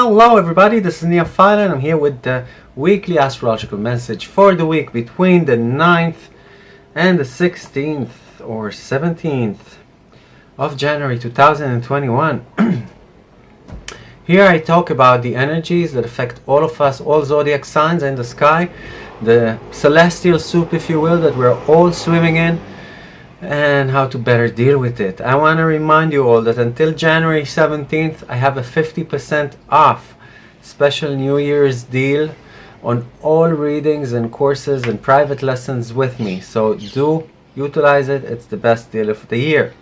Hello everybody, this is Nia and I'm here with the weekly astrological message for the week between the 9th and the 16th or 17th of January 2021. here I talk about the energies that affect all of us, all zodiac signs in the sky, the celestial soup if you will, that we're all swimming in and how to better deal with it. I want to remind you all that until January 17th I have a 50% off special New Year's deal on all readings and courses and private lessons with me. So do utilize it. It's the best deal of the year.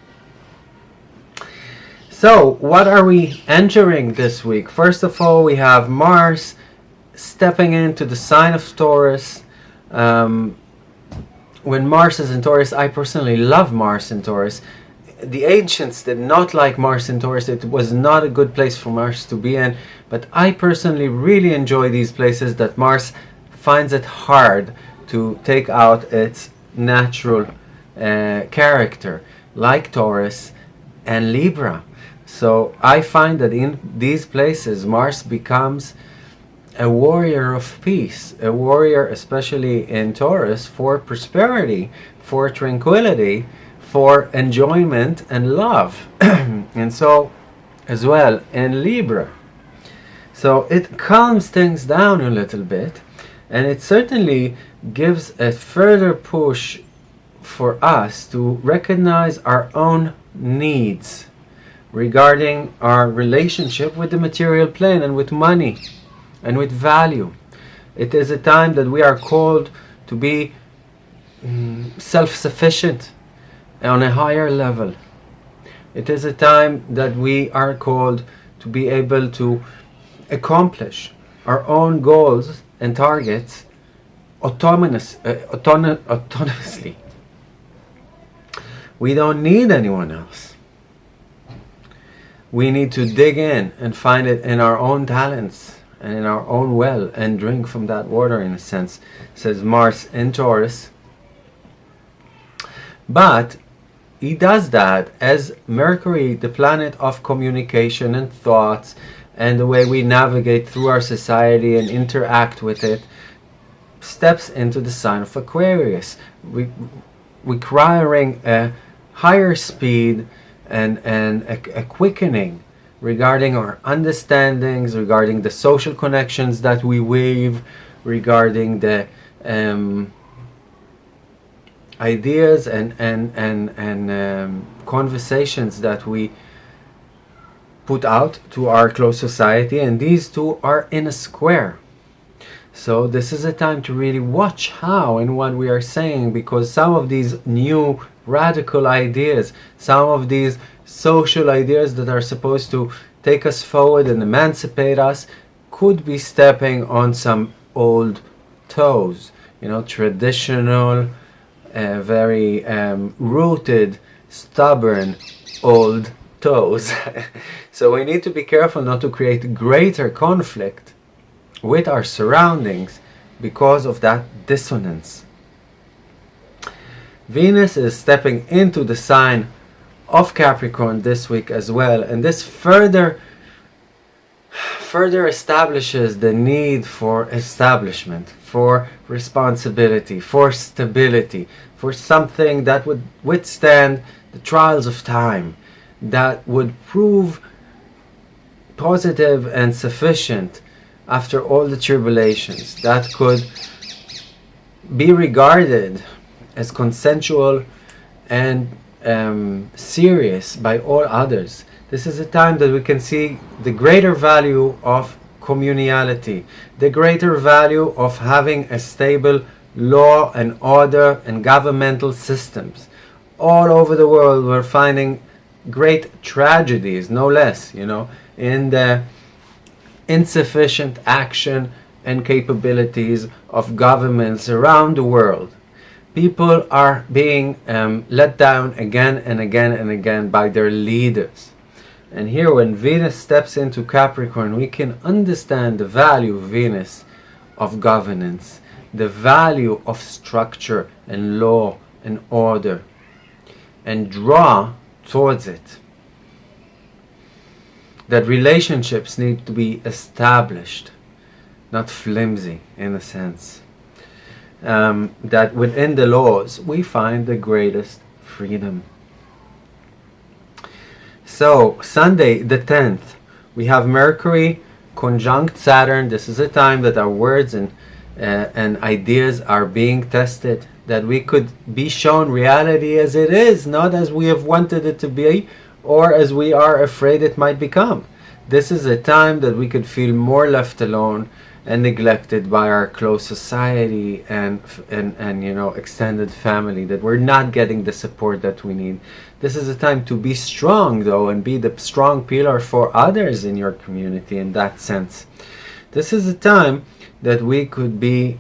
So what are we entering this week? First of all we have Mars stepping into the sign of Taurus um, when Mars is in Taurus, I personally love Mars in Taurus. The ancients did not like Mars in Taurus. It was not a good place for Mars to be in. But I personally really enjoy these places that Mars finds it hard to take out its natural uh, character, like Taurus and Libra. So I find that in these places, Mars becomes a warrior of peace, a warrior especially in Taurus for prosperity, for tranquility, for enjoyment and love. and so as well in Libra. So it calms things down a little bit and it certainly gives a further push for us to recognize our own needs regarding our relationship with the material plane and with money and with value. It is a time that we are called to be um, self-sufficient on a higher level. It is a time that we are called to be able to accomplish our own goals and targets autonomous, uh, autonom autonomously. We don't need anyone else. We need to dig in and find it in our own talents and in our own well and drink from that water in a sense says Mars in Taurus. But he does that as Mercury the planet of communication and thoughts and the way we navigate through our society and interact with it steps into the sign of Aquarius requiring a higher speed and, and a, a quickening regarding our understandings, regarding the social connections that we weave, regarding the um, ideas and and and and um, conversations that we put out to our close society and these two are in a square. So this is a time to really watch how and what we are saying because some of these new radical ideas some of these social ideas that are supposed to take us forward and emancipate us could be stepping on some old toes. You know traditional uh, very um, rooted stubborn old toes. So we need to be careful not to create greater conflict with our surroundings because of that dissonance. Venus is stepping into the sign of Capricorn this week as well and this further further establishes the need for establishment for responsibility for stability for something that would withstand the trials of time that would prove positive and sufficient after all the tribulations that could be regarded as consensual and um, serious by all others. This is a time that we can see the greater value of communality, the greater value of having a stable law and order and governmental systems. All over the world we're finding great tragedies, no less, you know, in the insufficient action and capabilities of governments around the world people are being um, let down again and again and again by their leaders. And here when Venus steps into Capricorn, we can understand the value of Venus of governance, the value of structure and law and order, and draw towards it. that relationships need to be established, not flimsy in a sense. Um, that within the laws we find the greatest freedom. So, Sunday the 10th, we have Mercury conjunct Saturn. This is a time that our words and, uh, and ideas are being tested, that we could be shown reality as it is, not as we have wanted it to be or as we are afraid it might become. This is a time that we could feel more left alone and neglected by our close society and, and, and you know extended family that we're not getting the support that we need. This is a time to be strong though and be the strong pillar for others in your community in that sense. This is a time that we could be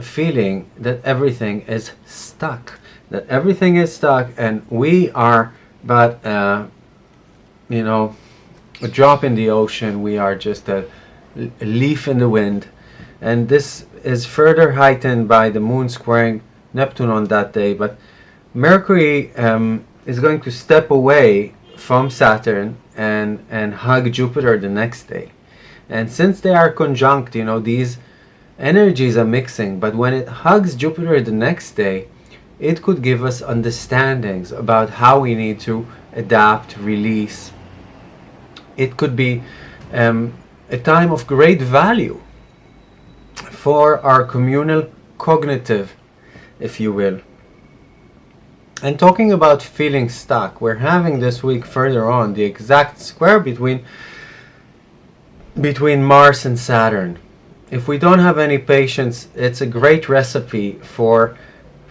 feeling that everything is stuck that everything is stuck and we are but uh, you know a drop in the ocean. We are just a a leaf in the wind. And this is further heightened by the moon squaring Neptune on that day. But Mercury um, is going to step away from Saturn and, and hug Jupiter the next day. And since they are conjunct, you know, these energies are mixing. But when it hugs Jupiter the next day, it could give us understandings about how we need to adapt, release. It could be um, a time of great value for our communal cognitive, if you will. And talking about feeling stuck, we're having this week further on the exact square between between Mars and Saturn. If we don't have any patience, it's a great recipe for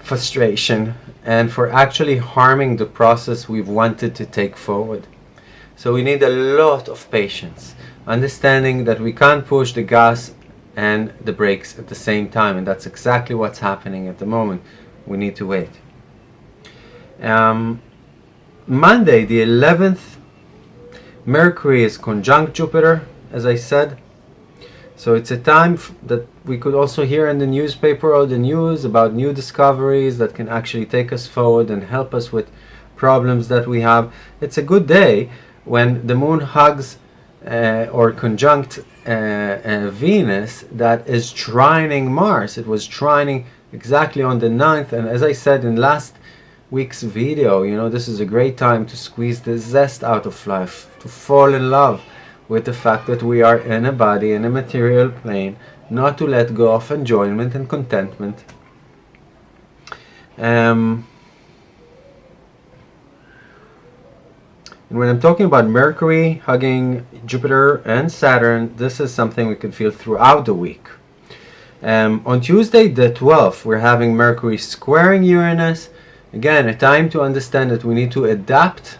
frustration and for actually harming the process we've wanted to take forward. So we need a lot of patience understanding that we can't push the gas and the brakes at the same time and that's exactly what's happening at the moment. We need to wait. Um, Monday the 11th Mercury is conjunct Jupiter as I said. So it's a time that we could also hear in the newspaper or the news about new discoveries that can actually take us forward and help us with problems that we have. It's a good day when the moon hugs uh, or conjunct uh, uh, Venus that is trining Mars. It was trining exactly on the 9th and as I said in last week's video, you know, this is a great time to squeeze the zest out of life, to fall in love with the fact that we are in a body, in a material plane, not to let go of enjoyment and contentment. Um, And when I'm talking about Mercury hugging Jupiter and Saturn, this is something we can feel throughout the week. Um, on Tuesday the 12th, we're having Mercury squaring Uranus. Again, a time to understand that we need to adapt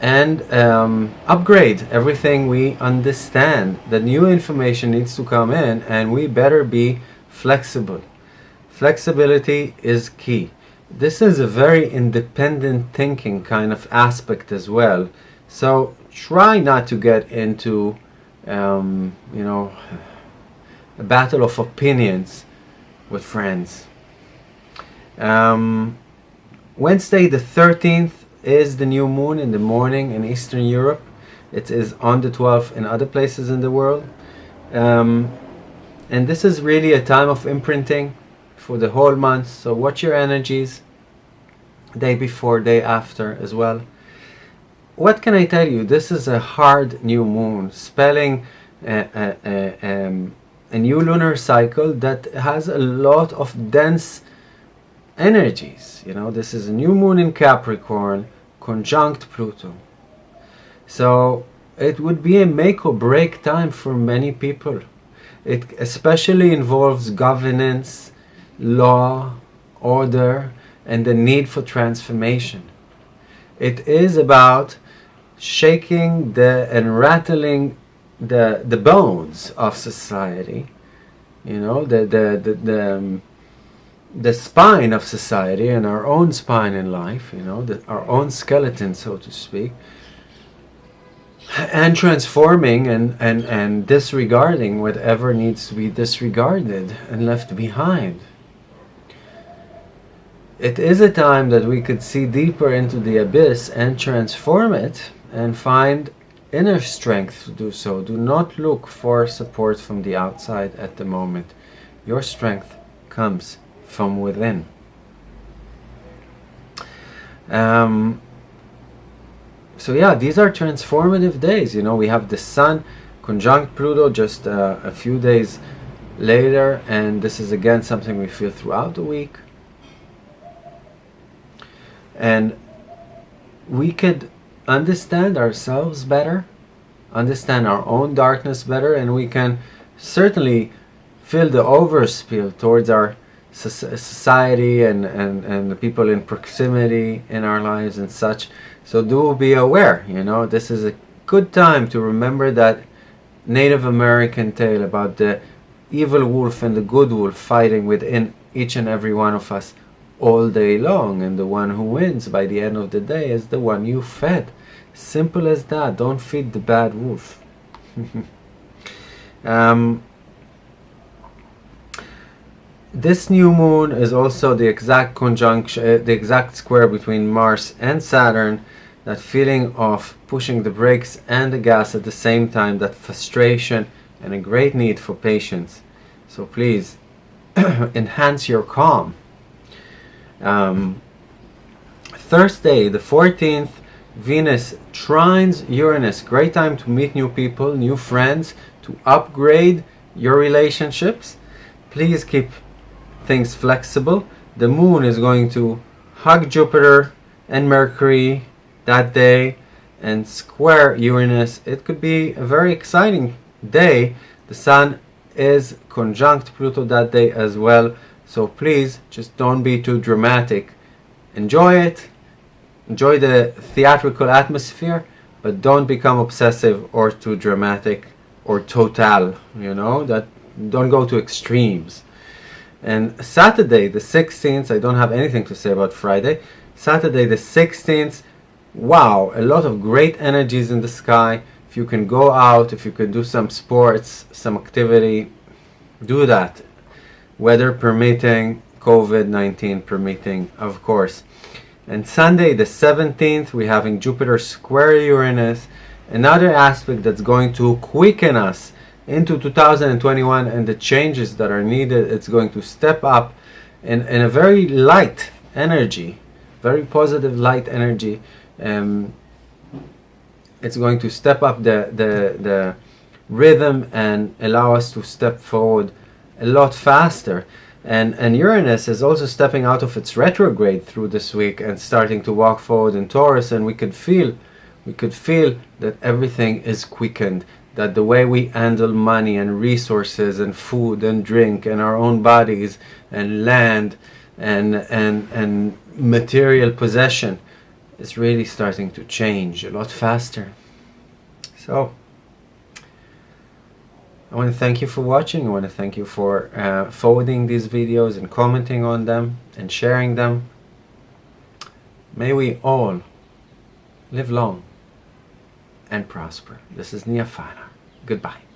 and um, upgrade everything we understand. The new information needs to come in and we better be flexible. Flexibility is key this is a very independent thinking kind of aspect as well. So try not to get into, um, you know, a battle of opinions with friends. Um, Wednesday the 13th is the new moon in the morning in Eastern Europe. It is on the 12th in other places in the world. Um, and this is really a time of imprinting for the whole month. So watch your energies day before, day after as well. What can I tell you? This is a hard new moon, spelling um, a new lunar cycle that has a lot of dense energies. You know, this is a new moon in Capricorn, conjunct Pluto. So it would be a make or break time for many people. It especially involves governance, law, order, and the need for transformation. It is about shaking the and rattling the the bones of society, you know, the the the, the, um, the spine of society and our own spine in life, you know, the, our own skeleton, so to speak, and transforming and, and, and disregarding whatever needs to be disregarded and left behind. It is a time that we could see deeper into the abyss and transform it and find inner strength to do so. Do not look for support from the outside at the moment. Your strength comes from within. Um, so yeah, these are transformative days. You know, we have the Sun conjunct Pluto just uh, a few days later, and this is again something we feel throughout the week. And we could understand ourselves better, understand our own darkness better, and we can certainly feel the overspill towards our society and, and, and the people in proximity in our lives and such. So do be aware, you know, this is a good time to remember that Native American tale about the evil wolf and the good wolf fighting within each and every one of us all day long and the one who wins by the end of the day is the one you fed. Simple as that. Don't feed the bad wolf. Um, this new moon is also the exact conjunction uh, the exact square between Mars and Saturn that feeling of pushing the brakes and the gas at the same time that frustration and a great need for patience. So please enhance your calm um, Thursday, the 14th, Venus trines Uranus. Great time to meet new people, new friends, to upgrade your relationships. Please keep things flexible. The moon is going to hug Jupiter and Mercury that day and square Uranus. It could be a very exciting day. The sun is conjunct Pluto that day as well. So please just don't be too dramatic. Enjoy it, enjoy the theatrical atmosphere, but don't become obsessive or too dramatic or total, you know, that don't go to extremes. And Saturday the 16th, I don't have anything to say about Friday. Saturday the 16th, wow, a lot of great energies in the sky. If you can go out, if you can do some sports, some activity, do that weather permitting, COVID-19 permitting, of course. And Sunday, the 17th, we're having Jupiter square Uranus, another aspect that's going to quicken us into 2021 and the changes that are needed. It's going to step up in, in a very light energy, very positive light energy. Um, it's going to step up the, the, the rhythm and allow us to step forward a lot faster. And, and Uranus is also stepping out of its retrograde through this week and starting to walk forward in Taurus and we could feel we could feel that everything is quickened that the way we handle money and resources and food and drink and our own bodies and land and and and material possession is really starting to change a lot faster so I want to thank you for watching. I want to thank you for uh, forwarding these videos and commenting on them and sharing them. May we all live long and prosper. This is Nia Goodbye.